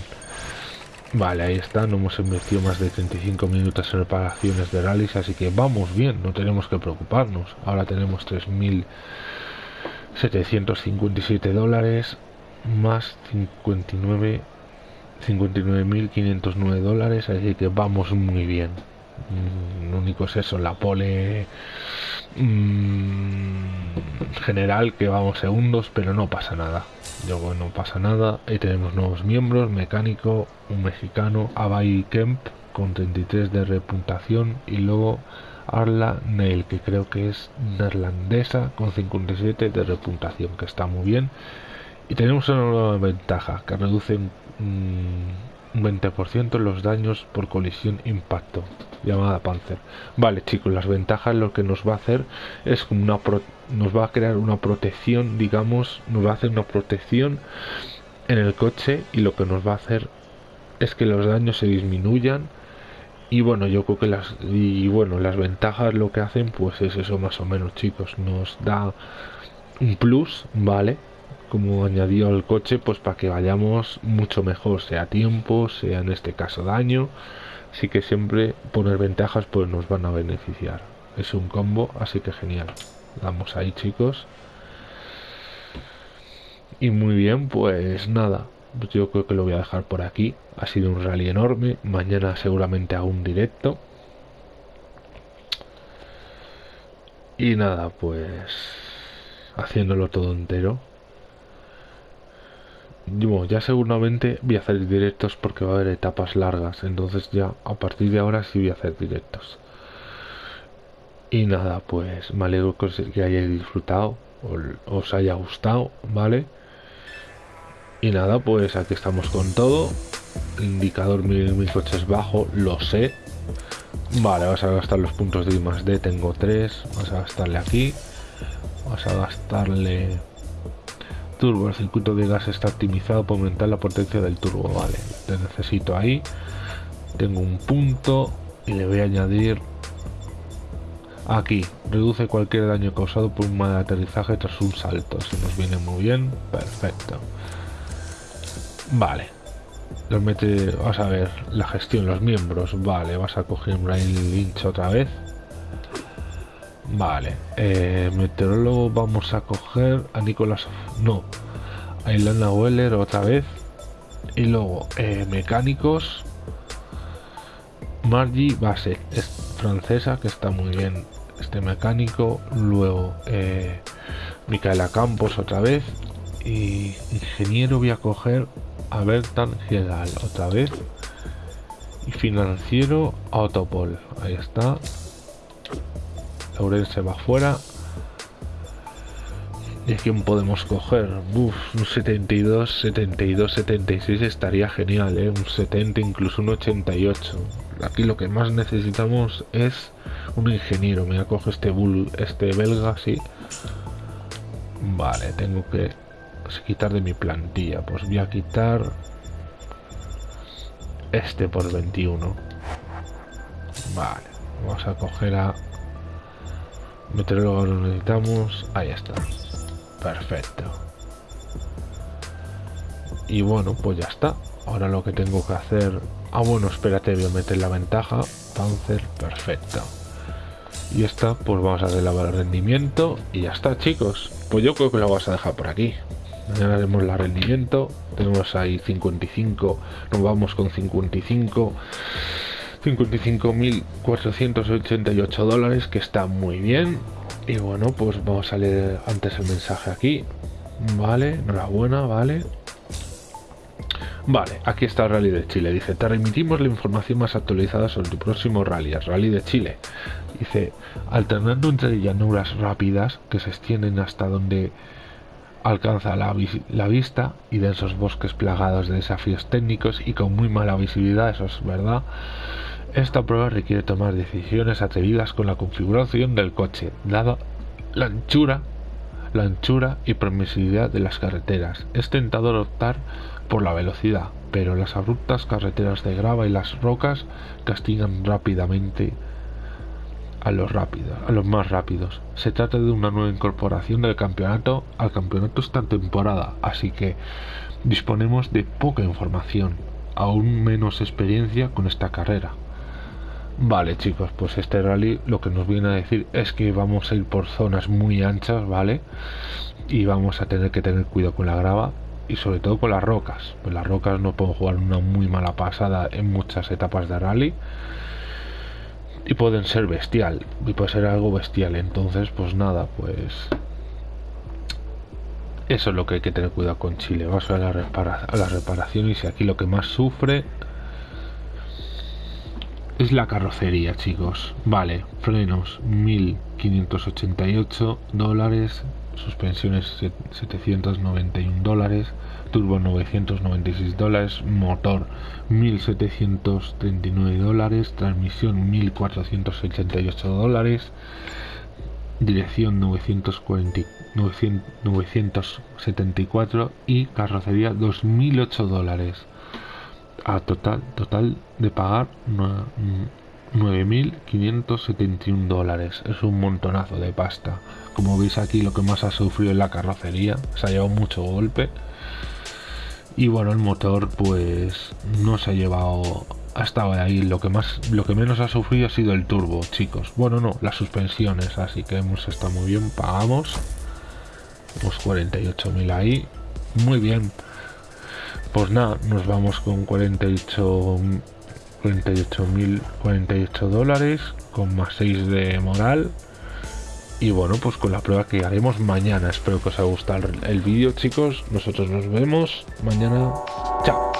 Vale, ahí está, no hemos invertido más de 35 minutos en reparaciones de rallies, así que vamos bien, no tenemos que preocuparnos. Ahora tenemos 3.757 dólares más 59 59.509 dólares, así que vamos muy bien. Mm, lo único es eso, la pole mmm, general que vamos segundos, pero no pasa nada. Luego no pasa nada. Ahí tenemos nuevos miembros, mecánico, un mexicano, Abai Kemp con 33 de repuntación y luego Arla Neil, que creo que es neerlandesa con 57 de repuntación, que está muy bien. Y tenemos una nueva ventaja que reduce un, 20% los daños por colisión impacto, llamada Panzer. Vale, chicos, las ventajas lo que nos va a hacer es una nos va a crear una protección, digamos, nos va a hacer una protección en el coche y lo que nos va a hacer es que los daños se disminuyan y bueno yo creo que las y bueno las ventajas lo que hacen pues es eso más o menos chicos nos da un plus vale como añadido al coche pues para que vayamos mucho mejor sea tiempo sea en este caso daño. Así que siempre poner ventajas pues nos van a beneficiar. Es un combo así que genial. Damos ahí chicos. Y muy bien pues nada. Yo creo que lo voy a dejar por aquí. Ha sido un rally enorme. Mañana seguramente hago un directo. Y nada pues haciéndolo todo entero ya seguramente voy a hacer directos porque va a haber etapas largas, entonces ya a partir de ahora sí voy a hacer directos. Y nada, pues me alegro que hayáis disfrutado, os haya gustado, ¿vale? Y nada, pues aquí estamos con todo. Indicador mi, mi coche es bajo, lo sé. Vale, vas a gastar los puntos de I más D, tengo 3, vas a gastarle aquí. Vamos a gastarle turbo. El circuito de gas está optimizado para aumentar la potencia del turbo. Vale, te necesito ahí. Tengo un punto y le voy a añadir aquí. Reduce cualquier daño causado por un mal aterrizaje tras un salto. Se nos viene muy bien. Perfecto. Vale. Los mete, vamos a ver, la gestión, los miembros. Vale, vas a coger Brian Lynch otra vez. Vale, eh, meteorólogo vamos a coger a Nicolás, no, a Ilana Weller otra vez. Y luego eh, mecánicos, Margie Base, es francesa que está muy bien. Este mecánico, luego eh, Micaela Campos otra vez. Y ingeniero voy a coger a Bertan Giedal otra vez. Y financiero Autopol, ahí está. Laurel se va fuera. ¿Y a quién podemos coger? Un 72, 72, 76 estaría genial, ¿eh? Un 70, incluso un 88. Aquí lo que más necesitamos es un ingeniero. Me acoge este bull, este belga, sí. Vale, tengo que quitar de mi plantilla. Pues voy a quitar este por 21. Vale, vamos a coger a Meteorólogo lo necesitamos. Ahí está. Perfecto. Y bueno, pues ya está. Ahora lo que tengo que hacer... Ah, bueno, espérate, voy a meter la ventaja. Panzer, perfecto. Y esta, pues vamos a hacer el rendimiento. Y ya está, chicos. Pues yo creo que lo vas a dejar por aquí. Mañana haremos el rendimiento. Tenemos ahí 55. Nos vamos con 55. 55.488 dólares, que está muy bien. Y bueno, pues vamos a leer antes el mensaje aquí. Vale, enhorabuena, vale. Vale, aquí está el Rally de Chile. Dice, te remitimos la información más actualizada sobre tu próximo rally, el Rally de Chile. Dice, alternando entre llanuras rápidas que se extienden hasta donde alcanza la, vista y densos bosques plagados de desafíos técnicos y con muy mala visibilidad, eso es verdad, esta prueba requiere tomar decisiones atrevidas con la configuración del coche, dada la anchura, la anchura y permisividad de las carreteras. Es tentador optar por la velocidad, pero las abruptas carreteras de grava y las rocas castigan rápidamente a los rápidos, a los más rápidos. Se trata de una nueva incorporación del campeonato al campeonato esta temporada, así que disponemos de poca información, aún menos experiencia con esta carrera. Vale chicos, pues este rally lo que nos viene a decir es que vamos a ir por zonas muy anchas, ¿vale? Y vamos a tener que tener cuidado con la grava y sobre todo con las rocas. Pues las rocas no pueden jugar una muy mala pasada en muchas etapas de rally. Y pueden ser bestial, y puede ser algo bestial. Entonces, pues nada, pues... Eso es lo que hay que tener cuidado con Chile. Vamos a, la a la reparación y aquí lo que más sufre es la carrocería, chicos. Vale, frenos 1588 dólares, suspensiones 791 dólares, turbo 996 dólares, motor 1739 dólares, transmisión 1488 dólares, dirección 940, 974 y carrocería 2008 dólares a total, total de pagar 9.571 dólares. Es un montonazo de pasta. Como veis aquí lo que más ha sufrido es la carrocería. Se ha llevado mucho golpe. Y bueno, el motor pues no se ha llevado... Ha estado ahí. Lo que, más, lo que menos ha sufrido ha sido el turbo, chicos. Bueno, no, las suspensiones. Así que hemos estado muy bien. Pagamos. Pues 48.000 ahí. Muy bien. Pues nada, nos vamos con 48 48.000 48 dólares con más 6 de moral y bueno pues con la prueba que haremos mañana. Espero que os haya gustado el vídeo chicos. Nosotros nos vemos mañana. Chao